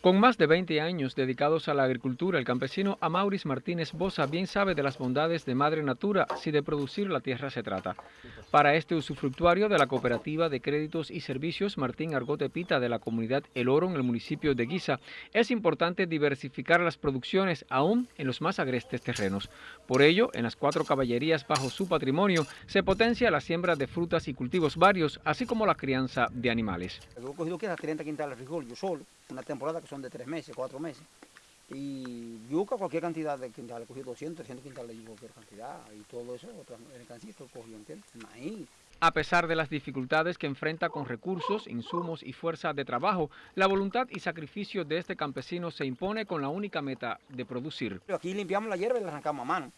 Con más de 20 años dedicados a la agricultura, el campesino Amauris Martínez Bosa bien sabe de las bondades de Madre Natura si de producir la tierra se trata. Para este usufructuario de la Cooperativa de Créditos y Servicios Martín Argote Pita de la comunidad El Oro en el municipio de Guisa, es importante diversificar las producciones aún en los más agrestes terrenos. Por ello, en las cuatro caballerías bajo su patrimonio se potencia la siembra de frutas y cultivos varios, así como la crianza de animales. He cogido 30 quintales de frijol yo solo, una temporada que son de tres meses, cuatro meses. Y yuca, cualquier cantidad de quintales, cogí 200, 300 quintales de cualquier cantidad, y todo eso, otras mercancías que cogí, ¿entiendes? Maíz. A pesar de las dificultades que enfrenta con recursos, insumos y fuerza de trabajo, la voluntad y sacrificio de este campesino se impone con la única meta de producir. Aquí limpiamos la hierba y la arrancamos a mano.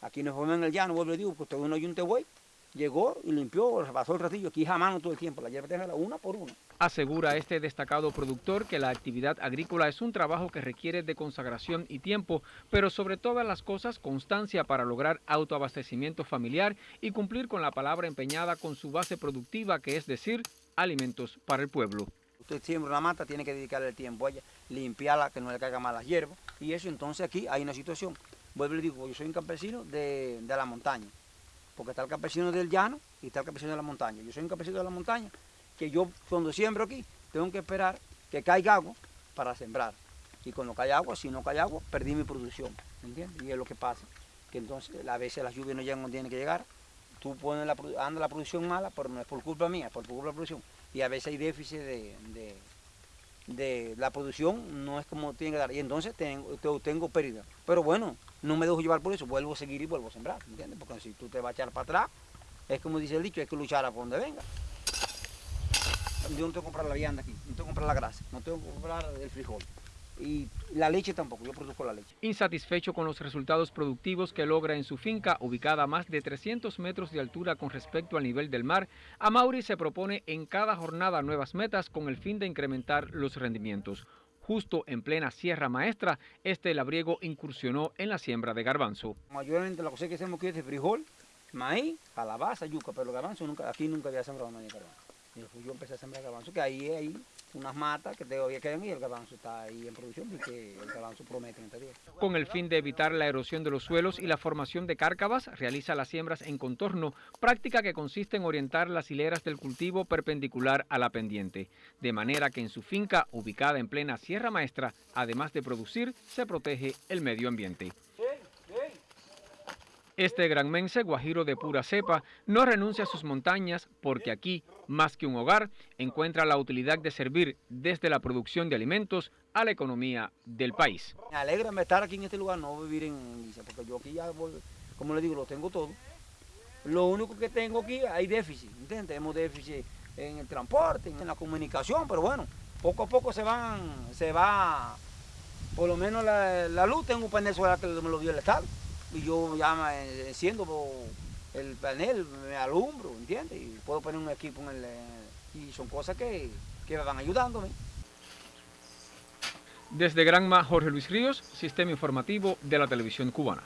Aquí nos ponemos en el llano, vuelvo y digo, pues todo uno y un tehuey, llegó y limpió, pasó el ratillo, aquí a mano todo el tiempo, la hierba la una por una. Asegura este destacado productor que la actividad agrícola es un trabajo que requiere de consagración y tiempo, pero sobre todas las cosas constancia para lograr autoabastecimiento familiar y cumplir con la palabra empeñada con su base productiva, que es decir, alimentos para el pueblo. Usted siembra una mata, tiene que dedicarle el tiempo a ella, limpiarla, que no le caiga mal las hierbas, y eso entonces aquí hay una situación. Vuelvo y digo, yo soy un campesino de, de la montaña, porque está el campesino del llano y está el campesino de la montaña. Yo soy un campesino de la montaña, que yo cuando siembro aquí, tengo que esperar que caiga agua para sembrar. Y cuando cae agua, si no cae agua, perdí mi producción, ¿entiendes? Y es lo que pasa, que entonces a veces las lluvias no llegan donde tienen que llegar, tú pones la, la producción mala, pero no es por culpa mía, es por culpa de la producción. Y a veces hay déficit de, la producción, no es como tiene que dar, y entonces tengo, tengo pérdida. Pero bueno, no me dejo llevar por eso, vuelvo a seguir y vuelvo a sembrar, ¿entiendes? Porque si tú te vas a echar para atrás, es como dice el dicho, hay que luchar a por donde venga. Yo no tengo que comprar la vianda aquí, no tengo que comprar la grasa, no tengo que comprar el frijol. Y la leche tampoco, yo produzco la leche. Insatisfecho con los resultados productivos que logra en su finca, ubicada a más de 300 metros de altura con respecto al nivel del mar, Amauri se propone en cada jornada nuevas metas con el fin de incrementar los rendimientos. Justo en plena Sierra Maestra, este labriego incursionó en la siembra de garbanzo. Mayormente la cosa que hacemos aquí es de frijol, maíz, calabaza, yuca, pero garbanzo nunca, aquí nunca había sembrado maíz garbanzo. Yo empecé a sembrar garbanzo, que ahí hay unas matas que todavía quedan y el garbanzo está ahí en producción porque el garbanzo promete en este día. Con el fin de evitar la erosión de los suelos y la formación de cárcavas, realiza las siembras en contorno, práctica que consiste en orientar las hileras del cultivo perpendicular a la pendiente, de manera que en su finca, ubicada en plena Sierra Maestra, además de producir, se protege el medio ambiente. Este granmense guajiro de pura cepa no renuncia a sus montañas porque aquí, más que un hogar, encuentra la utilidad de servir desde la producción de alimentos a la economía del país. Me alegra estar aquí en este lugar, no vivir en Guisa, porque yo aquí ya, como le digo, lo tengo todo. Lo único que tengo aquí hay déficit, ¿entiendes? Tenemos déficit en el transporte, en la comunicación, pero bueno, poco a poco se van, se va, por lo menos la, luz, tengo un panel solar que me lo dio el Estado y yo ya me enciendo el panel, me alumbro, ¿entiendes? Y puedo poner un equipo en el... Y son cosas que, que me van ayudándome. Desde Granma, Jorge Luis Ríos, Sistema Informativo de la Televisión Cubana.